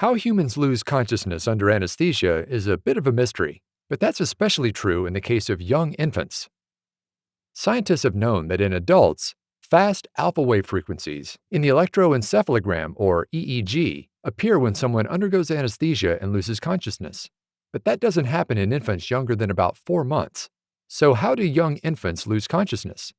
How humans lose consciousness under anesthesia is a bit of a mystery, but that's especially true in the case of young infants. Scientists have known that in adults, fast alpha wave frequencies in the electroencephalogram or EEG appear when someone undergoes anesthesia and loses consciousness. But that doesn't happen in infants younger than about four months. So, how do young infants lose consciousness?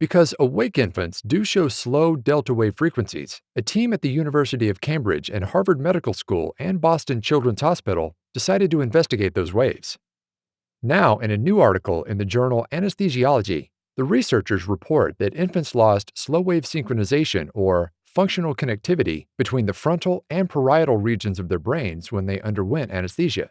Because awake infants do show slow delta wave frequencies, a team at the University of Cambridge and Harvard Medical School and Boston Children's Hospital decided to investigate those waves. Now, in a new article in the journal Anesthesiology, the researchers report that infants lost slow wave synchronization or functional connectivity between the frontal and parietal regions of their brains when they underwent anesthesia.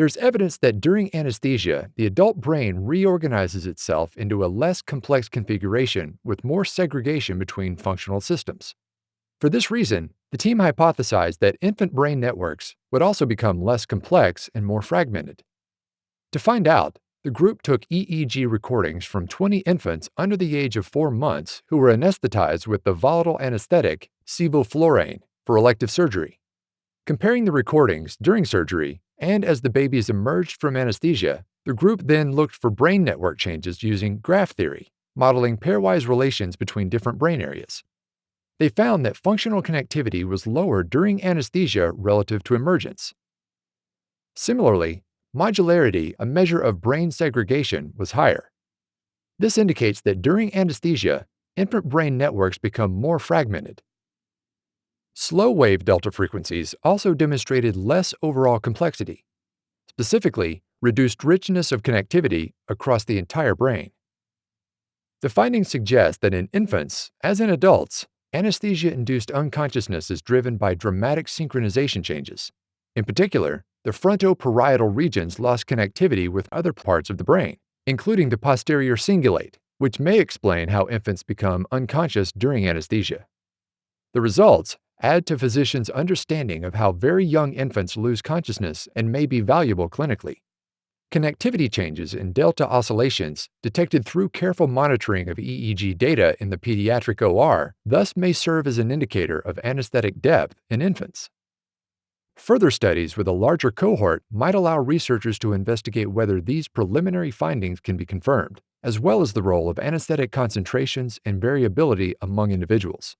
There's evidence that during anesthesia, the adult brain reorganizes itself into a less complex configuration with more segregation between functional systems. For this reason, the team hypothesized that infant brain networks would also become less complex and more fragmented. To find out, the group took EEG recordings from 20 infants under the age of 4 months who were anesthetized with the volatile anesthetic sevoflurane for elective surgery. Comparing the recordings during surgery and as the babies emerged from anesthesia, the group then looked for brain network changes using graph theory, modeling pairwise relations between different brain areas. They found that functional connectivity was lower during anesthesia relative to emergence. Similarly, modularity, a measure of brain segregation, was higher. This indicates that during anesthesia, infant brain networks become more fragmented. Slow wave delta frequencies also demonstrated less overall complexity, specifically, reduced richness of connectivity across the entire brain. The findings suggest that in infants, as in adults, anesthesia induced unconsciousness is driven by dramatic synchronization changes. In particular, the frontoparietal regions lost connectivity with other parts of the brain, including the posterior cingulate, which may explain how infants become unconscious during anesthesia. The results add to physicians' understanding of how very young infants lose consciousness and may be valuable clinically. Connectivity changes in delta oscillations detected through careful monitoring of EEG data in the pediatric OR thus may serve as an indicator of anesthetic depth in infants. Further studies with a larger cohort might allow researchers to investigate whether these preliminary findings can be confirmed, as well as the role of anesthetic concentrations and variability among individuals.